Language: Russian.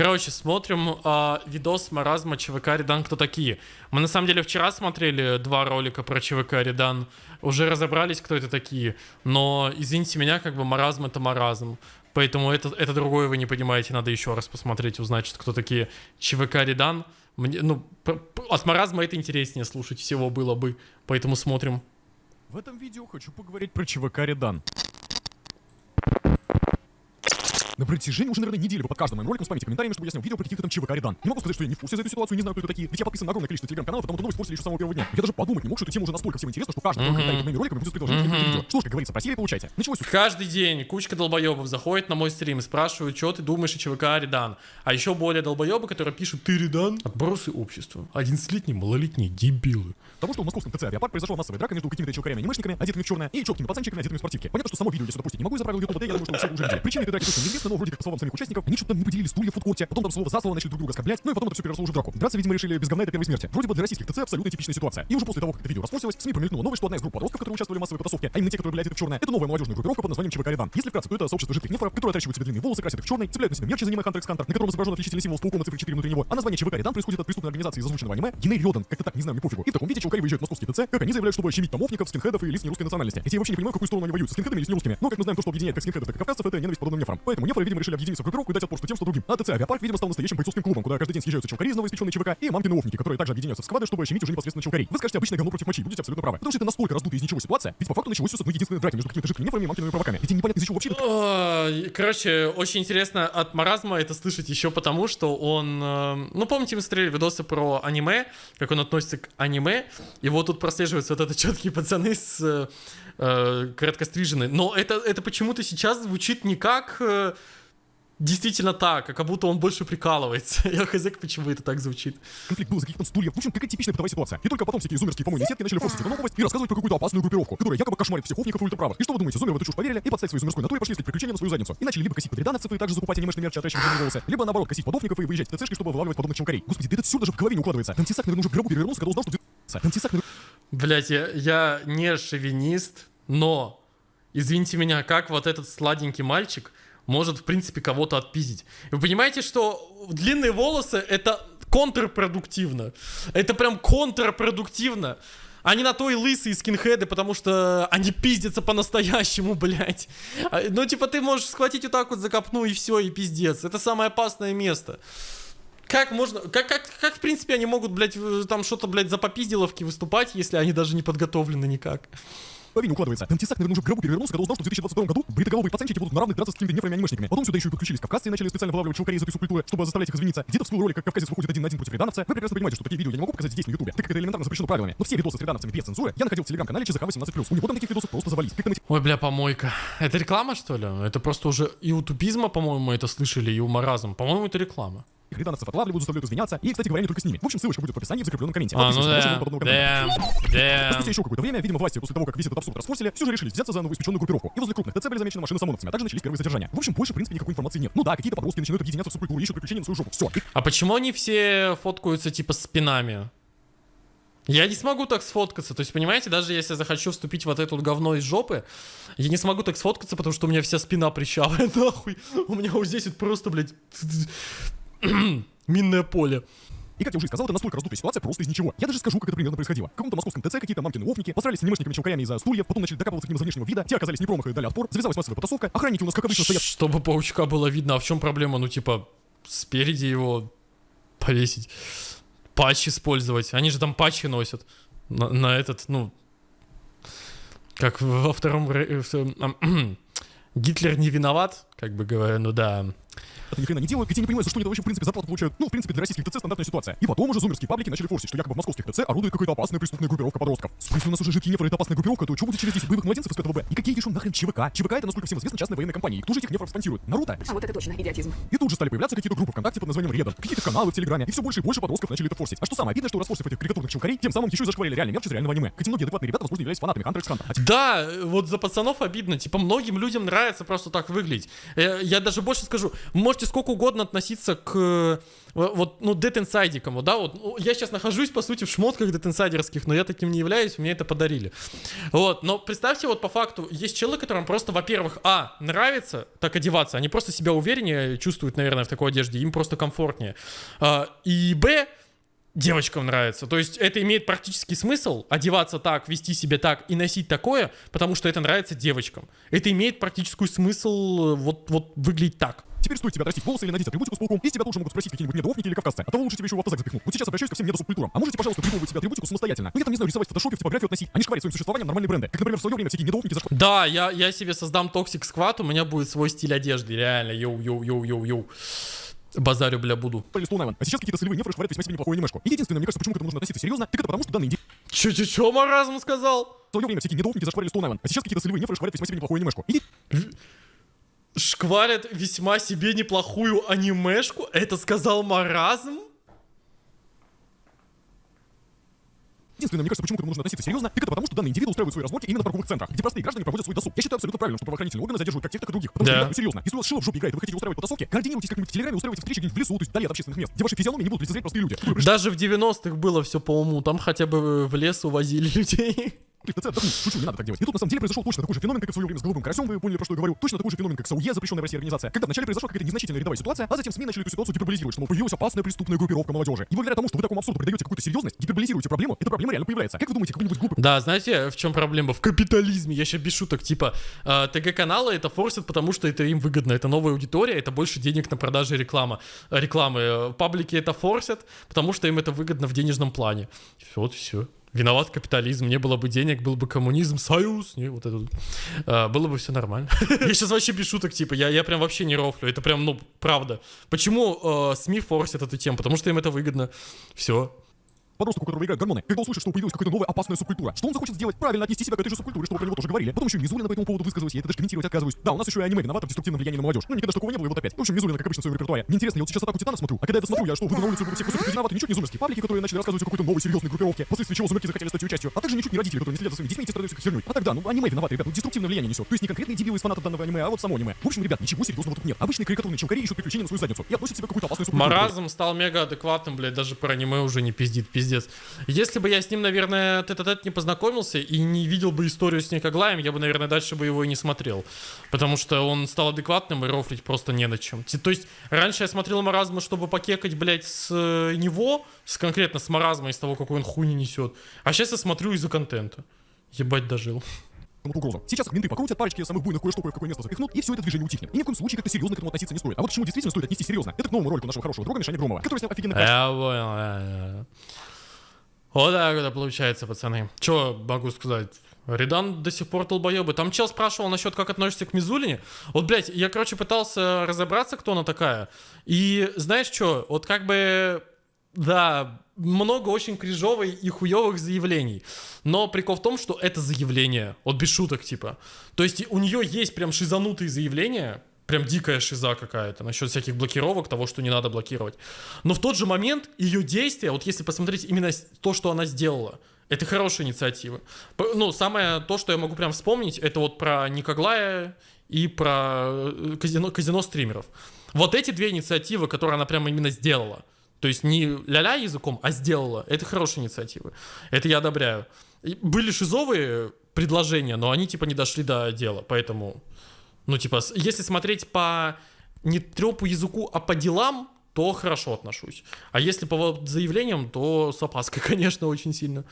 Короче, смотрим а, видос маразма ЧВК Редан кто такие. Мы на самом деле вчера смотрели два ролика про ЧВК Редан. Уже разобрались, кто это такие. Но, извините меня, как бы маразм это маразм. Поэтому это, это другое вы не понимаете. Надо еще раз посмотреть, узнать, кто такие ЧВК Редан. Мне, ну, от маразма это интереснее слушать всего было бы. Поэтому смотрим. В этом видео хочу поговорить про ЧВК Редан. На протяжении уже, наверное, недели вы под каждым моим роликом спамите комментариями, чтобы я снял видео про каких-то там ЧВК Редан. Не могу сказать, что я не в курсе за эту ситуацию, не знаю, кто это такие. Ведь я подписан на огромное количество телеграм-каналов, потому что новость после еще с самого первого дня. Я даже подумать не мог, что эта тема уже настолько всем интересна, что каждый mm-hmm. комментарий под моими роликами будет предложить mm-hmm. видео. Что ж, как говорится, просили, получайте. Началось Каждый день кучка долбоебов заходит на мой стрим и спрашивают, что ты думаешь о ЧВК Редан. А еще более долбоебы, которые пишут, ты Редан? Отбросы общества. 11-летние малолетние дебилы. Того, что в московском ТЦ авиапарк произошла массовая драка между какими-то чуваками анимешниками, одетыми в черное, и четкими пацанчиками, одетыми в спортивке. Понятно, что само видео я сюда пустить не могу из-за правил YouTube, я думаю, что все уже видели. Причины этой драки точно неизвестны, но вроде как по словам самих участников, они что-то не поделили стулья в фудкорте, потом там слово за слово начали друг друга оскорблять, ну и потом это все переросло уже в драку. Драться, видимо, решили без говна это первой смерти. Вроде бы для российских ТЦ абсолютно типичная ситуация. И уже после того, как это видео распустилось, в СМИ промелькнула новость, что одна из групп подростков, которые участвовали в массовой потасовке, а именно те, которые, блядь, это в черное, это новая молодежная группировка под названием ЧВК Редан. Если вкратце, то это сообщество жидких нефров, которые отращивают себе длинные волосы, красят их в черный, цепляют на себя мерч из аниме Hunter на котором изображен отличительный символ с пауком на цифре 4 внутри него. А название ЧВК Редан происходит от преступной организации из озвученного аниме Геней Рёдан. Как-то так, не знаю, мне пофигу. И в таком виде чуваки выезжают в московский ТЦ, как они заявляют, чтобы щемить томовников, скинхедов и лиц нерусской национальности. Эти я вообще не понимаю, какую сторону они воюют, с скинхедами или с нерусскими. Но, как мы знаем, то, что объединяет как скинхедов, так и кавказцев, это ненависть подобным нефрам. Поэтому нефры, видимо, решили объединиться в группировку и дать отпор что тем, что другим. А ТЦ Авиапарк, видимо, стал настоящим бойцовским клубом, куда каждый день съезжаются чувакари из новоиспеченной ЧВК и мамкины офники, которые также объединяются в сквады, чтобы щемить уже непосредственно чувакарей. Вы скажете обычное говно против мочи, будете абсолютно правы. Потому что это настолько раздутая из ничего ситуация, ведь по факту началось все с одной единственной драки между какими-то жидкими нефрами и мамкиными провоками. Ведь непонятно из-за чего вообще. Короче, очень интересно от маразма это слышать еще потому, что он... Э, ну, помните, мы смотрели видосы про аниме, как он относится к аниме, и вот тут прослеживаются вот это четкие пацаны с э, короткостриженные. Но это, это почему-то сейчас звучит не как... Э, действительно так, а как будто он больше прикалывается. Я хз, почему это так звучит. Конфликт был за каких-то стульев. В общем, какая типичная бытовая ситуация. И только потом всякие зумерские помойные сетки начали форсить эту новость и рассказывать про какую-то опасную группировку, которая якобы кошмарит всех офников и ультраправых. И что вы думаете, зумеры в эту чушь поверили и подстать своей зумерской натуре пошли искать приключения на свою задницу. И начали либо косить подрядановцев и также закупать анимешный мерч, отращивать волосы, либо наоборот косить подофников и выезжать в ТЦшки, чтобы вылавливать подобных чумкарей. Господи, да это все даже в голове не укладывается. Тантисак, наверное, уже в гробу перевернулся, когда узнал, что Блять, я, я не шовинист, но извините меня, как вот этот сладенький мальчик может, в принципе, кого-то отпиздить. Вы понимаете, что длинные волосы — это контрпродуктивно. Это прям контрпродуктивно. Они на то и лысые скинхеды, потому что они пиздятся по-настоящему, блядь. А, ну, типа, ты можешь схватить вот так вот за копну и все, и пиздец. Это самое опасное место. Как можно, как, как, как в принципе они могут, блядь, там что-то, блядь, за попизделовки выступать, если они даже не подготовлены никак? Парень укладывается. Тантисак, наверное, уже в гробу перевернулся, когда узнал, что в 2022 году бритоголовые пацанчики будут на равных драться с какими-то нефрами анимешниками. Потом сюда еще и подключились кавказцы и начали специально вылавливать чувакарей из этой субкультуры, чтобы заставлять их извиниться. Где-то всплыл ролик, как кавказец выходит один на один против редановца. Вы прекрасно понимаете, что такие видео я не могу показать здесь на ютубе, так как это элементарно запрещено правилами. Но все видосы с редановцами без цензуры я находил в телеграм-канале ЧЗК 18+. У него там таких видосов просто завались. Как там эти... Ой, бля, помойка. Это реклама, что ли? Это просто уже и у тупизма, по-моему, это слышали, и у маразм. По-моему, это реклама. Их редановцев отлавливают, заставляют извиняться. И, кстати говоря, не только с ними. В общем, ссылочка будет в описании в закрепленном комменте. А, ну да. Damn. Damn. Спустя еще какое-то время, видимо, власти после того, как весь этот абсурд расфорсили, все же решили взяться за новоиспеченную группировку. И возле крупных ТЦ были замечены машины с ОМОНовцами, а также начались первые задержания. В общем, больше, в принципе, никакой информации нет. Ну да, какие-то подростки начинают объединяться в субкультуру, ищут приключения на свою жопу. Все. А почему они все фоткаются типа спинами? Я не смогу так сфоткаться. То есть, понимаете, даже если я захочу вступить в вот это вот говно из жопы, я не смогу так сфоткаться, потому что у меня вся спина прищавая, нахуй. У меня вот здесь вот просто, блядь, минное поле. И как я уже сказал, это настолько раздутая ситуация просто из ничего. Я даже скажу, как это примерно происходило. В каком-то московском ТЦ какие-то мамкины офники посрались с анимешниками чуваками из-за стульев, потом начали докапываться к ним за внешнего вида, те оказались не промах и дали отпор, завязалась массовая потасовка, охранники у нас как обычно стоят. Чтобы паучка было видно, а в чем проблема? Ну типа, спереди его повесить, патч использовать. Они же там патчи носят на, на этот, ну, как во втором... Гитлер не виноват, как бы говоря, ну да ни хрена не делают, ведь я не понимаю, за что они вообще в принципе зарплату получают. Ну, в принципе, для российских ТЦ стандартная ситуация. И потом уже зумерские паблики начали форсить, что якобы в московских ТЦ орудует какая-то опасная преступная группировка подростков. Если у нас уже жидкие нефры это опасная группировка, то что будет через 10 боевых младенцев из КТВБ? И какие еще нахрен ЧВК? ЧВК это, насколько всем известно, частная военная компания. И кто же этих нефров спонсирует? Наруто? А вот это точно, идиотизм. И тут же стали появляться какие-то группы ВКонтакте под названием Редан, какие-то каналы в Телеграме, и все больше и больше подростков начали это форсить. А что самое обидное, что расфорсив этих карикатурных чувакарей, тем самым еще и зашкварили реальный мерч из реального аниме. Хотя многие адекватные ребята, возможно, являлись фанатами Hunter x Hunter. А да, вот за пацанов обидно. Типа многим людям нравится просто так выглядеть. Э, Я даже больше скажу, вы можете сколько угодно относиться к э, вот, ну, детинсайдикам, вот, да, вот, ну, я сейчас нахожусь, по сути, в шмотках детинсайдерских, но я таким не являюсь, мне это подарили. Вот, но представьте, вот по факту, есть человек, которым просто, во-первых, а, нравится так одеваться, они просто себя увереннее чувствуют, наверное, в такой одежде, им просто комфортнее. А, и, б, девочкам нравится. То есть это имеет практический смысл одеваться так, вести себя так и носить такое, потому что это нравится девочкам. Это имеет практический смысл э, вот, вот выглядеть так. Теперь стоит тебе отрастить волосы или надеть атрибутику с пауком, и с тебя тоже могут спросить какие-нибудь недооффники или кавказцы. А того лучше тебе еще в автозак запихнут. Вот сейчас обращаюсь ко всем недосубкультурам. А можете, пожалуйста, придумывать себе атрибутику самостоятельно? Ну я там не знаю, рисовать в фотошопе, в типографию относить. Они шкварят своим существованием нормальные бренды. Как, например, в свое время всякие недооффники за Да, я, я себе создам Toxic Squad, у меня будет свой стиль одежды, реально, йоу-йоу-йоу-йоу-йоу. Базарю, бля, буду. Island. А сейчас какие-то солевые нефры шварят весьма себе неплохую анимешку. И единственное, мне кажется, почему к этому нужно относиться серьезно, так это потому, что данный индивид Чё-чё-чё, маразм сказал? в свое время всякие недоопники зашкварили Island. А сейчас какие-то солевые нефры шварят весьма себе неплохую анимешку. И Шкварят весьма себе неплохую анимешку? Это сказал маразм? Единственное, мне кажется, почему к этому нужно относиться серьезно, так это потому, что данные индивиды устраивают свои разборки именно в парковых центрах, где простые граждане проводят свой досуг. Я считаю абсолютно правильно, что правоохранительные органы задерживают как тех, так и других. Потому Да. что, серьезно, если у вас шило в жопе играет, и вы хотите устраивать потасовки, координируйтесь как-нибудь в телеграме, устраивайте встречи где-нибудь в лесу, то есть вдали от общественных мест, где ваши физиономии не будут лицезреть простые люди. Даже в 90-х было все по уму, там хотя бы в лес увозили людей. Отдохнуть. Шучу, не надо так делать. И тут на самом деле произошел точно такой же феномен, как и в свое время с голубым карасем, вы поняли, про что я говорю. Точно такой же феномен, как с АУЕ, запрещенная в России организация. Когда вначале произошла какая-то незначительная рядовая ситуация, а затем СМИ начали эту ситуацию гиперболизировать, что появилась опасная преступная группировка молодежи. И благодаря тому, что вы такому абсурду придаете какую-то серьезность, гиперболизируете проблему, эта проблема реально появляется. Как вы думаете, какой-нибудь глупый Да, знаете, в чем проблема? В капитализме. Я сейчас без шуток. Типа, э, ТГ-каналы это форсят, потому что это им выгодно. Это новая аудитория, это больше денег на продаже реклама, э, рекламы. Э, Паблики это форсят, потому что им это выгодно в денежном плане. Вот все. Виноват капитализм. Не было бы денег, был бы коммунизм, союз. Не, вот это. Э, было бы все нормально. Я сейчас вообще без шуток, типа, я, я прям вообще не рофлю. Это прям, ну, правда. Почему э, СМИ форсят эту тему? Потому что им это выгодно. Все. Подросток, у которого играют гормоны, когда услышит, что появилась какая-то новая опасная субкультура, что он захочет сделать? Правильно отнести себя к этой же субкультуре, что вы про него тоже говорили. Потом еще Мизулина по этому поводу высказывалась, я это даже комментировать отказываюсь. Да, у нас еще и аниме виновато в деструктивном влиянии на молодежь. Ну, никогда такого не было, и вот опять. В общем, Мизулина, как обычно, в своем репертуаре. Мне интересно, я вот сейчас атаку Титана смотрю, а когда я досмотрю, я что, выйду на улицу и буду всех кусок виноваты, ничуть не зумерские паблики, которые начали рассказывать о какой-то новой серьезной группировке, последствия чего зумерки захотели стать ее частью, а также ничуть не родители, которые не следят за своими детьми и страдают херней. А тогда, ну, аниме виноваты, ребят, ну, деструктивное влияние несет. То есть не конкретные дебилы из фанатов данного аниме, а вот само аниме. В общем, ребят, ничего серьезного тут нет. Обычные карикатурные чумкари ищут приключения на свою задницу и относят себя к какую-то опасную субкультуру. Маразм стал мега адекватным, блядь, даже про аниме уже не пиздит, пиздец. Если бы я с ним, наверное, тет-а-тет не познакомился и не видел бы историю с Никоглаем, я бы, наверное, дальше бы его и не смотрел. Потому что он стал адекватным и рофлить просто не на чем. То есть, раньше я смотрел Маразма, чтобы покекать, блядь, с э, него, с конкретно с Маразма, из того, какой он хуйни несет. А сейчас я смотрю из-за контента. Ебать, дожил. вот угрозу. Сейчас менты покрутят парочки самых буйных кое-что кое в какое место запихнут, и все это движение утихнет. И ни в коем случае как-то серьезно к этому относиться не стоит. А вот к чему действительно стоит отнести серьезно, это к новому ролику нашего хорошего друга Мишаня Громова, который снял офигенно Я понял, Вот так это получается, пацаны. Че могу сказать? Редан до сих пор долбоебы. Там чел спрашивал насчет, как относишься к Мизулине. Вот, блядь, я, короче, пытался разобраться, кто она такая. И знаешь что? Вот как бы, да, много очень крижовой и хуевых заявлений. Но прикол в том, что это заявление. Вот без шуток, типа. То есть у нее есть прям шизанутые заявления, прям дикая шиза какая-то насчет всяких блокировок, того, что не надо блокировать. Но в тот же момент ее действия, вот если посмотреть именно то, что она сделала, это хорошая инициатива. Ну, самое то, что я могу прям вспомнить, это вот про Никоглая и про э, казино, казино стримеров. Вот эти две инициативы, которые она прямо именно сделала. То есть не ля-ля языком, а сделала. Это хорошие инициативы. Это я одобряю. Были шизовые предложения, но они типа не дошли до дела. Поэтому, ну типа, если смотреть по не трепу языку, а по делам, то хорошо отношусь. А если по заявлениям, то с опаской, конечно, очень сильно.